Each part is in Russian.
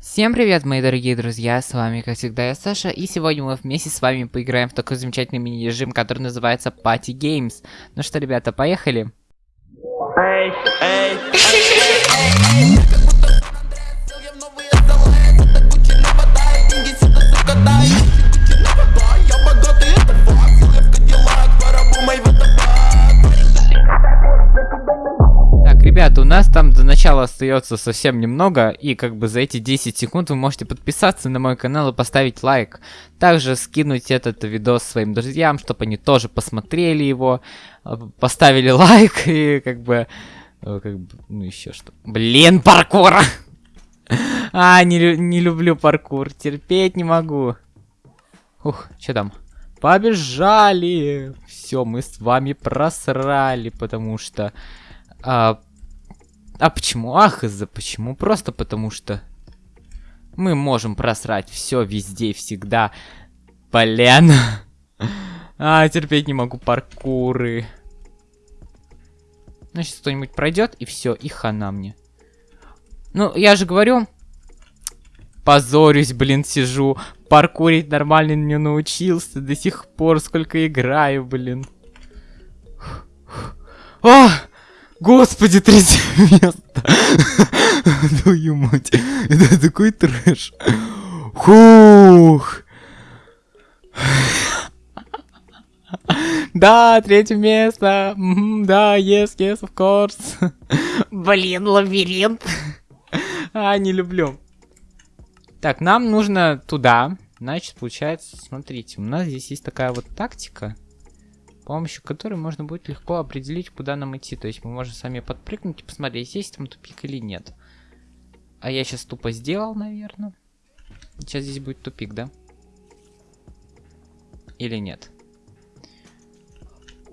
Всем привет, мои дорогие друзья, с вами, как всегда, я Саша, и сегодня мы вместе с вами поиграем в такой замечательный мини-режим, который называется Party Games. Ну что, ребята, поехали? Так, ребята, у нас там начала остается совсем немного, и как бы за эти 10 секунд вы можете подписаться на мой канал и поставить лайк. Также скинуть этот видос своим друзьям, чтобы они тоже посмотрели его, э, поставили лайк и как бы... э, Как бы, ну еще что. Блин, паркур! А, не, не люблю паркур, терпеть не могу. Ух, что там? Побежали! Все, мы с вами просрали, потому что... А, а почему? Ах, из-за почему? Просто потому что мы можем просрать все везде и всегда. Блин. А, терпеть не могу паркуры. Ну, сейчас кто-нибудь пройдет, и все, и хана мне. Ну, я же говорю, позорюсь, блин, сижу. Паркурить нормально не научился до сих пор, сколько играю, блин. А! Господи, третье место. Твою мать. Это такой трэш. Хух. Да, третье место. Да, yes, yes, of course. Блин, лабиринт. А, не люблю. Так, нам нужно туда. Значит, получается, смотрите, у нас здесь есть такая вот тактика, помощью которой можно будет легко определить, куда нам идти. То есть мы можем сами подпрыгнуть и посмотреть, есть там тупик или нет. А я сейчас тупо сделал, наверное. Сейчас здесь будет тупик, да? Или нет?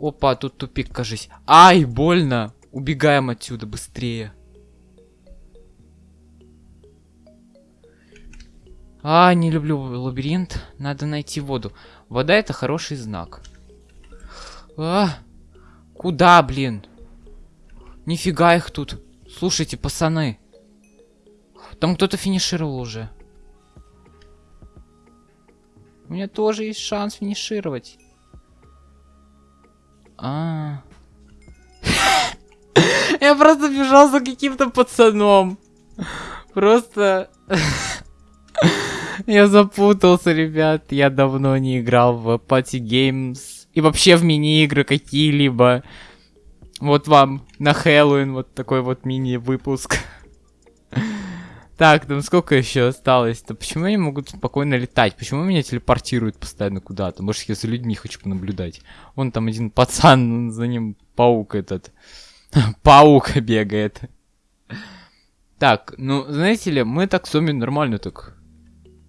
Опа, тут тупик, кажись. Ай, больно! Убегаем отсюда быстрее. А, не люблю лабиринт. Надо найти воду. Вода это хороший знак. А, куда, блин? Нифига их тут. Слушайте, пацаны. Там кто-то финишировал уже. У меня тоже есть шанс финишировать. А. Я просто бежал за каким-то пацаном. Просто... Я запутался, ребят. Я давно не играл в Party Games. И вообще в мини-игры какие-либо. Вот вам на Хэллоуин вот такой вот мини-выпуск. Так, там сколько еще осталось-то? Почему они могут спокойно летать? Почему меня телепортируют постоянно куда-то? Может, я за людьми хочу понаблюдать? Вон там один пацан, за ним паук этот. Паук бегает. Так, ну, знаете ли, мы так с вами нормально так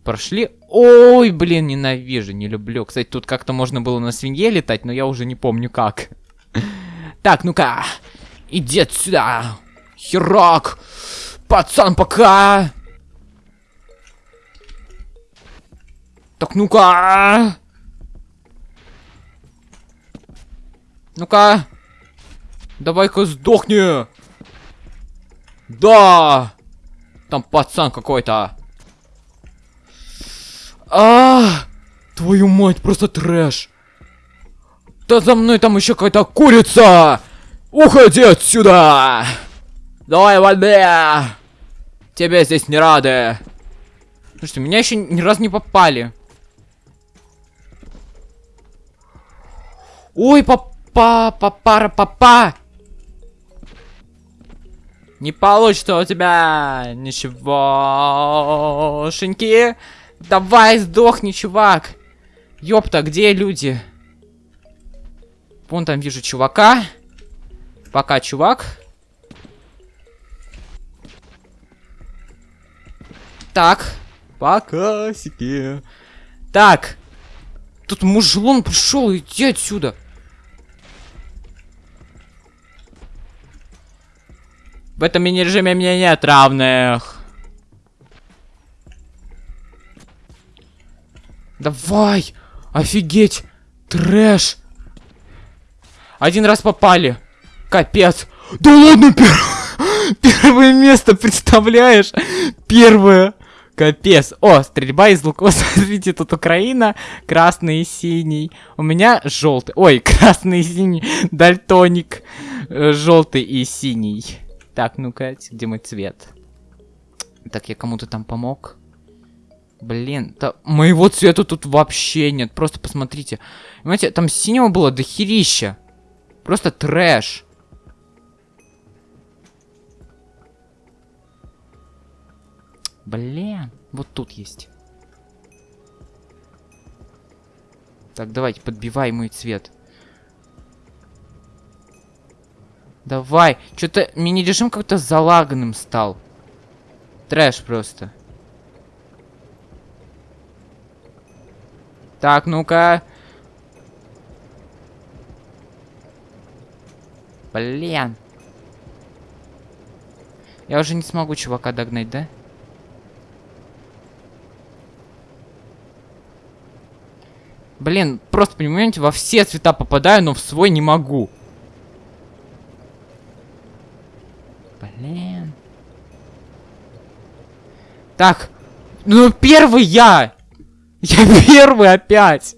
прошли. Ой, блин, ненавижу, не люблю. Кстати, тут как-то можно было на свинье летать, но я уже не помню как. Так, ну-ка, иди сюда. Херак. Пацан, пока. Так, ну-ка. Ну-ка. Давай-ка сдохни. Да. Там пацан какой-то. А, твою мать, просто трэш. Да за мной там еще какая-то курица. Уходи отсюда. Давай, воде. Тебе здесь не рады. Слушайте, меня еще ни разу не попали. Ой, папа, папара, папа. Не получится у тебя ничегошеньки. Давай, сдохни, чувак. Ёпта, где люди? Вон там вижу чувака. Пока, чувак. Так. Пока, себе. Так. Тут мужлон пришел, иди отсюда. В этом мини-режиме мне нет равных. Давай! Офигеть! Трэш! Один раз попали. Капец. Да ладно, пер... первое место, представляешь? Первое. Капец. О, стрельба из луков. Смотрите, тут Украина, красный и синий. У меня желтый. Ой, красный и синий. Дальтоник. Э, Желтый и синий. Так, ну-ка, где мой цвет? Так, я кому-то там помог. Блин, да моего цвета тут вообще нет. Просто посмотрите. Понимаете, там синего было дохерища. Просто трэш. Блин, вот тут есть. Так, давайте, подбивай мой цвет. Давай. Что-то мини-режим как-то залаганным стал. Трэш просто. Так, ну-ка. Блин. Я уже не смогу чувака догнать, да? Блин, просто, понимаете, во все цвета попадаю, но в свой не могу. Блин. Так. Ну, первый я! Я первый опять!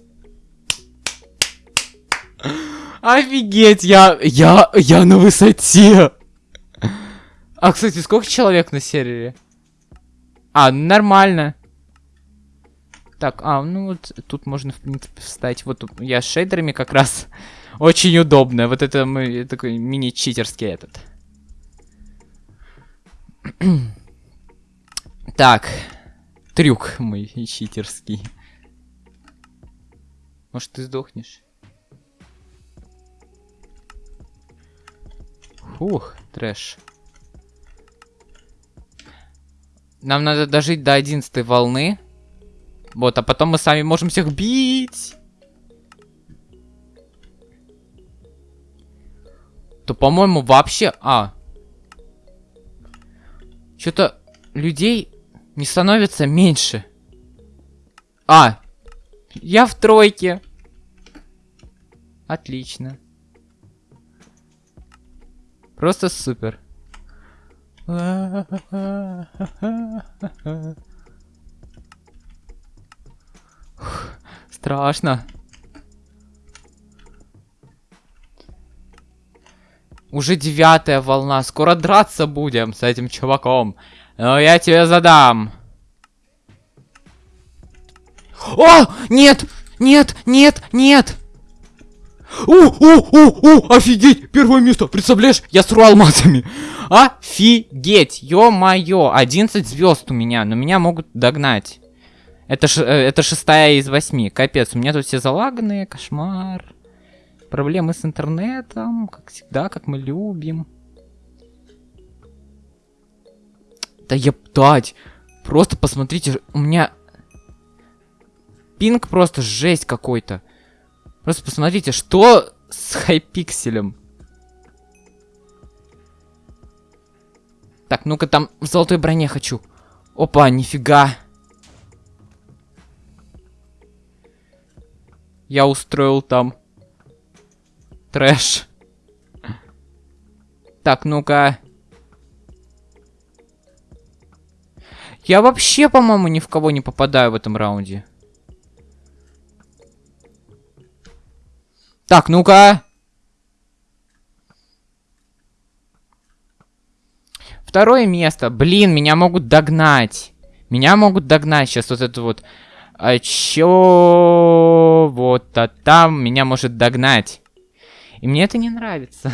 Офигеть, я, я, я на высоте! А, кстати, сколько человек на сервере? А, нормально. Так, а, ну вот тут можно, в принципе, встать. Вот я с шейдерами как раз очень удобно. Вот это мы такой мини-читерский этот. так, трюк мой читерский. Может, ты сдохнешь? Фух, трэш. Нам надо дожить до 11 волны. Вот, а потом мы сами можем всех бить. То, по-моему, вообще... А. Что-то людей не становится меньше. А. Я в тройке. Отлично. Просто супер. Страшно. Уже девятая волна. Скоро драться будем с этим чуваком. Но я тебе задам. О! Нет! Нет! Нет! Нет! О, о, о, о, офигеть, первое место, представляешь, я с алмазами. Офигеть, ё-моё, 11 звезд у меня, но меня могут догнать. Это, ш, э, это шестая из восьми. Капец, у меня тут все залаганные, кошмар. Проблемы с интернетом, как всегда, как мы любим. Да ептать. Просто посмотрите, у меня... Пинг просто жесть какой-то. Просто посмотрите, что с хайпикселем. Так, ну-ка там в золотой броне хочу. Опа, нифига. Я устроил там трэш. Так, ну-ка. Я вообще, по-моему, ни в кого не попадаю в этом раунде. Так, ну-ка. Второе место. Блин, меня могут догнать. Меня могут догнать сейчас вот это вот а чё? Вот, а там меня может догнать. И мне это не нравится.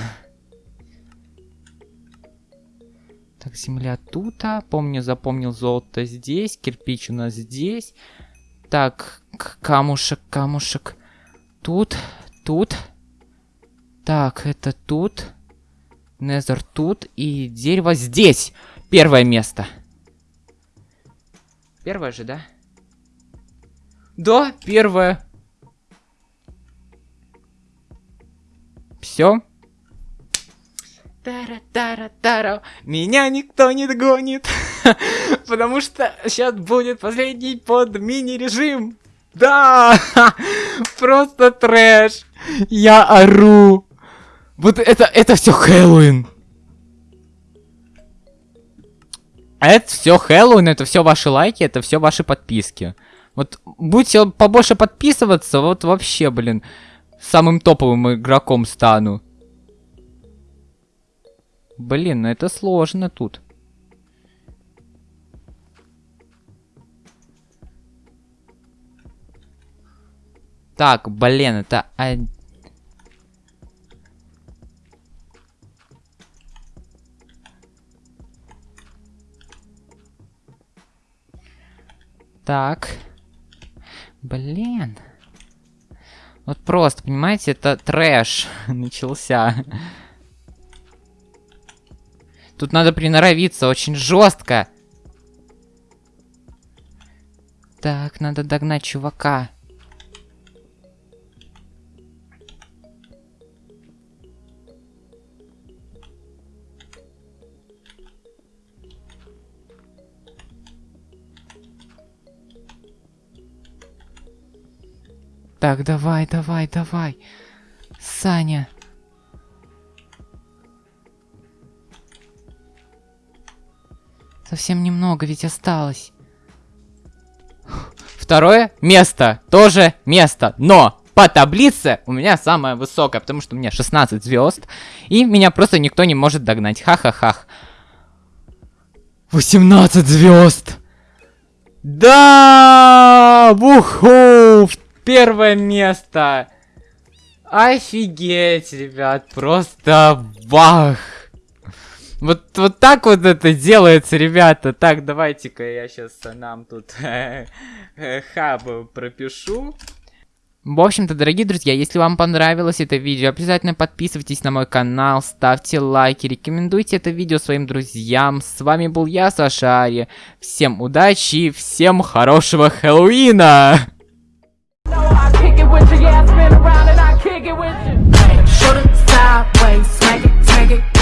Так, земля тут. А. Помню, запомнил золото здесь. Кирпич у нас здесь. Так, камушек, камушек. Тут, тут. Так, это тут. Незер тут. И дерево здесь. Первое место. Первое же, да? Да, первое. Все. Тара-тара-тара. Меня никто не догонит. Потому что сейчас будет последний под мини-режим. Да! Просто трэш. Я ору. Вот это, это все Хэллоуин. Это все Хэллоуин, это все ваши лайки, это все ваши подписки. Вот будете побольше подписываться, вот вообще, блин, самым топовым игроком стану. Блин, ну это сложно тут. Так, блин, это... Так. Блин. Вот просто, понимаете, это трэш начался. Тут надо приноровиться очень жестко. Так, надо догнать чувака. Так, давай, давай, давай. Саня. Совсем немного ведь осталось. Второе место. Тоже место. Но по таблице у меня самое высокое, потому что у меня 16 звезд. И меня просто никто не может догнать. Ха-ха-ха. 18 звезд. Да! Вуху! Первое место! Офигеть, ребят, просто вах! Вот, вот так вот это делается, ребята. Так, давайте-ка я сейчас нам тут э, хаб пропишу. В общем-то, дорогие друзья, если вам понравилось это видео, обязательно подписывайтесь на мой канал, ставьте лайки, рекомендуйте это видео своим друзьям. С вами был я, Саша Ари. Всем удачи и всем хорошего Хэллоуина! Sideways, swag it, swag it